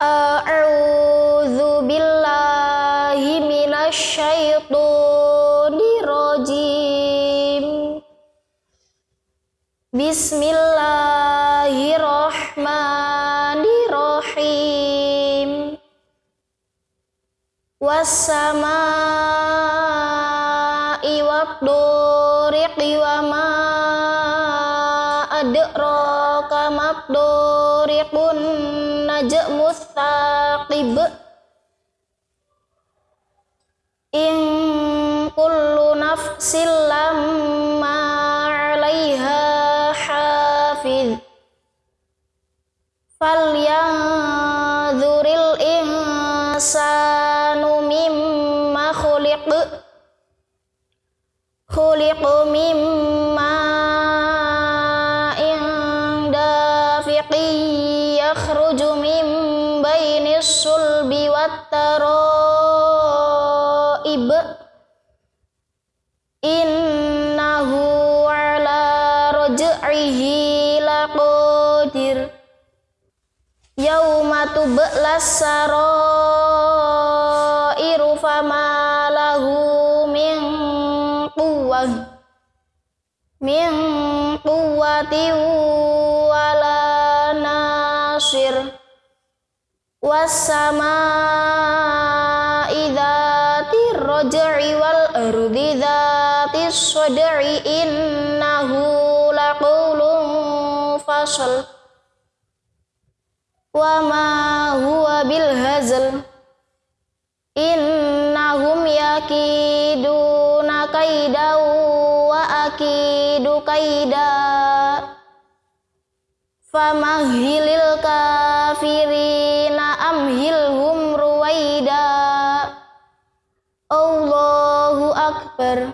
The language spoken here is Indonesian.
A'udzu billahi minasyaitonir rajim. Bismillahirrahmanirrahim. Wassama'i wadduriqi wa ma adraka mabduriqun najmus thaqib in kullu nafsin lamma 'alaiha hafiz falyanzuril insanu mimma khuliq. Khuliq mimma yakhruju min bainis sulbi wat taraib innahu ala raj'ihi laqadir yauma tublas sarairu fama lahu min quwwah min wassama'i dzatir raj'i wal ardi dzatis sad'i innahu laqawlun fasal. Wa ma huwa bil hazal innahum yakiduna kaida wa akidu kaida famahilil Allahu akbar